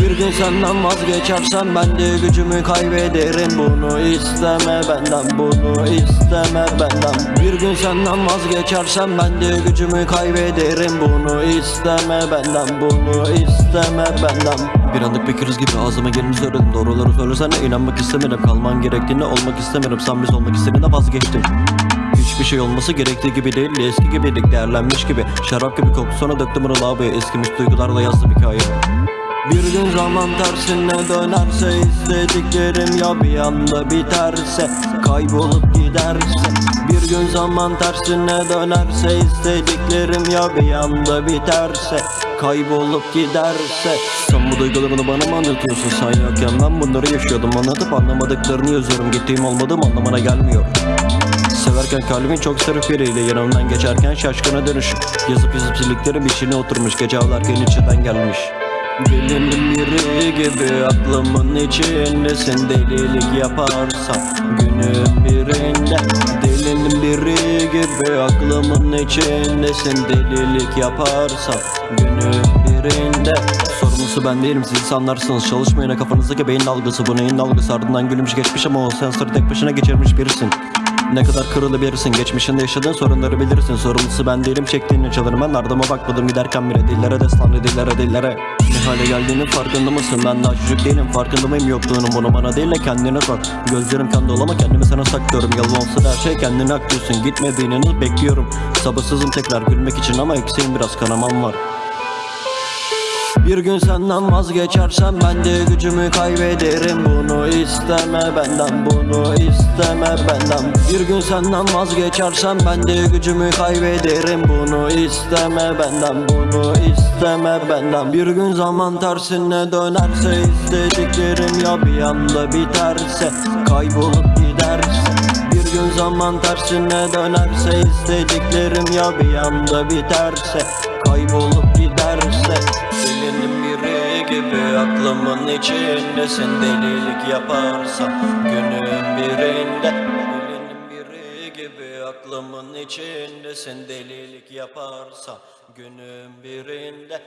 Bir gün senden vazgeçersem ben de gücümü kaybederim. Bunu isteme benden bunu isteme benden. Bir gün senden vazgeçersem ben de gücümü kaybederim. Bunu isteme benden bunu isteme benden. Bir anlık bir kriz gibi ağzıma geleni söyledim Doğruları söylesene inanmak istemedim Kalman gerektiğini olmak istemedim Sen biz olmak istediğinde vazgeçtim Hiçbir şey olması gerektiği gibi değil Eski gibiydik değerlenmiş gibi. Şarap gibi koktu sonra döktüm onu lavaboya. Eskimiş duygularla yazdım hikaye bir gün zaman tersine dönerse istediklerim ya bir anda biterse kaybolup giderse. Bir gün zaman tersine dönerse istediklerim ya bir anda biterse kaybolup giderse. Sen bu duygularını bana mı anlatıyorsun? Sen yokken ben bunları yaşıyordum. Anlatıp anlamadıklarını yazıyorum. Gittiğim olmadığım anlamına gelmiyor. Severken kalbin çok sarı biriyle yanımdan geçerken şaşkına dönüş Yazıp yazıp sildiklerim içine oturmuş. Gece ağlarken içinden gelmiş Delinin biri gibi aklımın içindesin delilik yaparsan Günün birinde. Delinin biri gibi aklımın içindesin delilik yaparsan Günün birinde. Sorumlusu ben değilim siz insanlarsınız. Çalışmayana kafanızdaki beyin dalgası Bu neyin dalgası? Ardından gülümüş geçmiş ama o sensörü tek başına geçirmiş birisin ne kadar kırılabilirsin Geçmişinde yaşadığın sorunları bilirsin. Sorumlusu ben değilim çektiğini çalarım Ben ardıma bakmadım giderken bile dillere destan dillere dillere. Ne hale geldiğinin farkında mısın? Ben daha çocuk değilim farkında mıyım? Yokluğunun Bunu bana değil de kendine sor. Gözlerim kan dolu ama kendimi sana saklıyorum. Yalan her şey kendine aklıyorsun. Gitmediğini bekliyorum. Sabırsızım tekrar gülmek için ama eksiğim biraz kanamam var bir gün senden vazgeçersem ben de gücümü kaybederim. Bunu isteme benden bunu isteme benden. Bir gün senden vazgeçersem ben de gücümü kaybederim. Bunu isteme benden bunu isteme benden. Bir gün zaman tersine dönerse istediklerim ya bir anda biterse Kaybolup giderse. Bir gün zaman tersine dönerse istediklerim ya bir anda biterse Kaybolup aklımın içindesin Delilik yaparsan günün birinde Delinin biri gibi aklımın içindesin Delilik yaparsan günün birinde